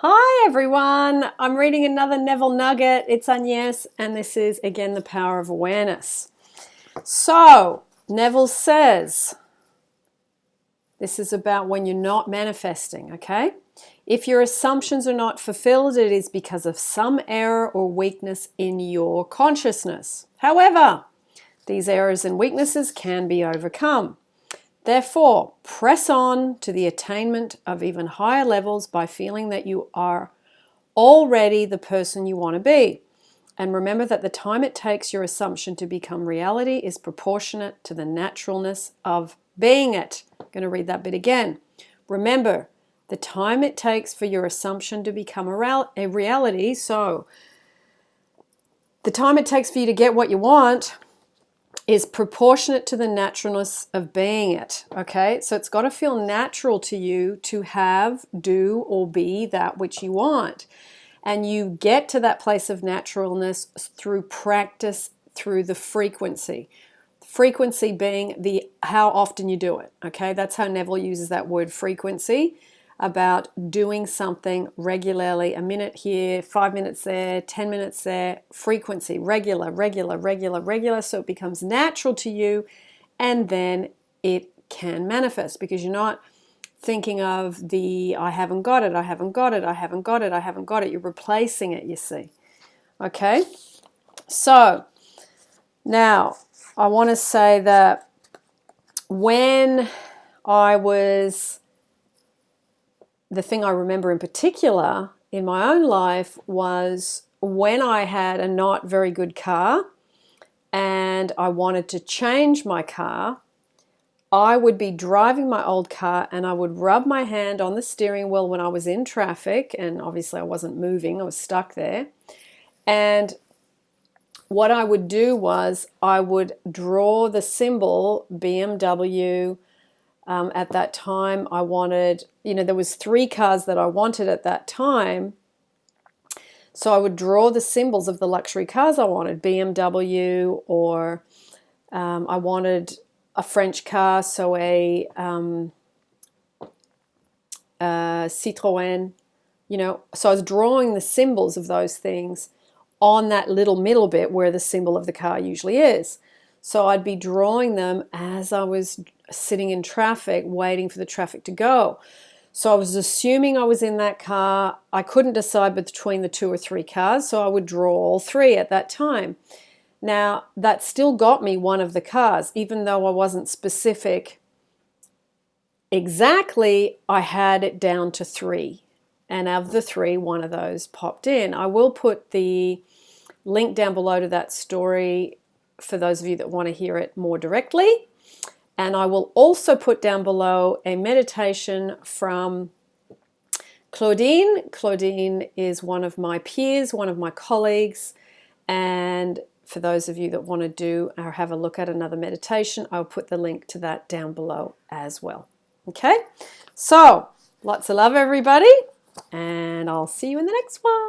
Hi everyone, I'm reading another Neville Nugget. It's Agnes and this is again the power of awareness. So, Neville says, this is about when you're not manifesting, okay? If your assumptions are not fulfilled, it is because of some error or weakness in your consciousness. However, these errors and weaknesses can be overcome. Therefore, press on to the attainment of even higher levels by feeling that you are already the person you want to be. And remember that the time it takes your assumption to become reality is proportionate to the naturalness of being it. I'm going to read that bit again. Remember, the time it takes for your assumption to become a, a reality, so the time it takes for you to get what you want is proportionate to the naturalness of being it. Okay, so it's got to feel natural to you to have, do, or be that which you want. And you get to that place of naturalness through practice, through the frequency. Frequency being the how often you do it. Okay, that's how Neville uses that word frequency about doing something regularly, a minute here, five minutes there, 10 minutes there, frequency, regular, regular, regular, regular, so it becomes natural to you and then it can manifest because you're not thinking of the I haven't got it, I haven't got it, I haven't got it, I haven't got it. You're replacing it, you see. Okay? So, now I want to say that when I was the thing I remember in particular in my own life was when I had a not very good car and I wanted to change my car, I would be driving my old car and I would rub my hand on the steering wheel when I was in traffic and obviously I wasn't moving, I was stuck there. And what I would do was I would draw the symbol BMW um, at that time I wanted, you know, there was three cars that I wanted at that time. So I would draw the symbols of the luxury cars I wanted, BMW or um, I wanted a French car, so a, um, a Citroën, you know, so I was drawing the symbols of those things on that little middle bit where the symbol of the car usually is. So I'd be drawing them as I was sitting in traffic waiting for the traffic to go. So I was assuming I was in that car. I couldn't decide between the two or three cars, so I would draw all three at that time. Now, that still got me one of the cars, even though I wasn't specific exactly, I had it down to three. And of the three, one of those popped in. I will put the link down below to that story for those of you that want to hear it more directly. And I will also put down below a meditation from Claudine. Claudine is one of my peers, one of my colleagues. And for those of you that want to do or have a look at another meditation, I'll put the link to that down below as well. Okay, so lots of love, everybody, and I'll see you in the next one.